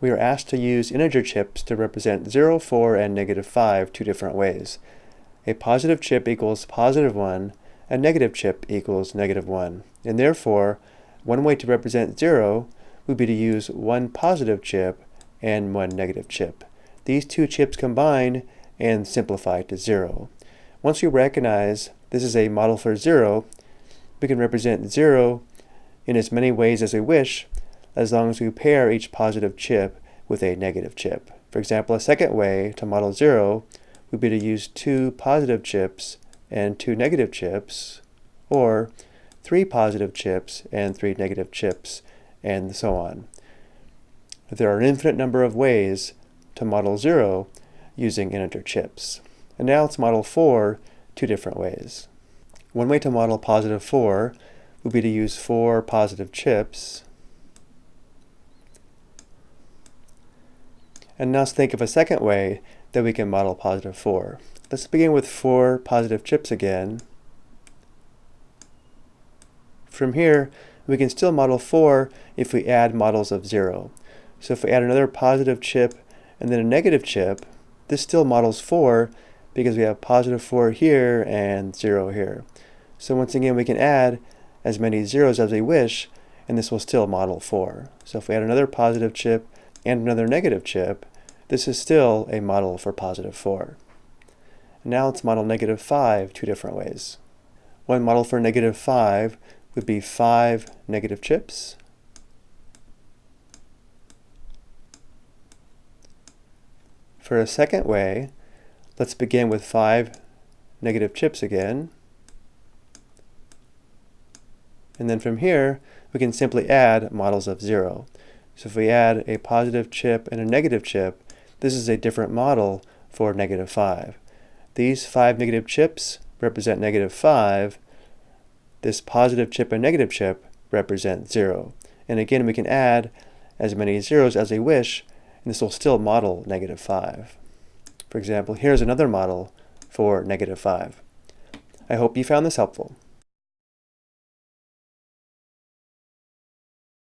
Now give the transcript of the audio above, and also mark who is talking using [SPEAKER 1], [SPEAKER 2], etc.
[SPEAKER 1] we are asked to use integer chips to represent 0, 4, and negative 5 two different ways. A positive chip equals positive 1, a negative chip equals negative 1. And therefore, one way to represent 0 would be to use one positive chip and one negative chip. These two chips combine and simplify to 0. Once we recognize this is a model for 0, we can represent 0 in as many ways as we wish as long as we pair each positive chip with a negative chip. For example, a second way to model 0 would be to use two positive chips and two negative chips, or three positive chips and three negative chips, and so on. There are an infinite number of ways to model 0 using integer chips. And now let's model 4 two different ways. One way to model positive 4 would be to use four positive chips And now let's think of a second way that we can model positive 4. Let's begin with four positive chips again. From here, we can still model 4 if we add models of 0. So if we add another positive chip and then a negative chip, this still models 4 because we have positive 4 here and 0 here. So once again, we can add as many zeros as we wish, and this will still model 4. So if we add another positive chip and another negative chip, this is still a model for positive 4. Now let's model negative 5 two different ways. One model for negative 5 would be 5 negative chips. For a second way, let's begin with 5 negative chips again. And then from here, we can simply add models of 0. So if we add a positive chip and a negative chip, this is a different model for negative 5. These five negative chips represent negative 5. This positive chip and negative chip represent 0. And again, we can add as many zeros as we wish, and this will still model negative 5. For example, here's another model for negative 5. I hope you found this helpful.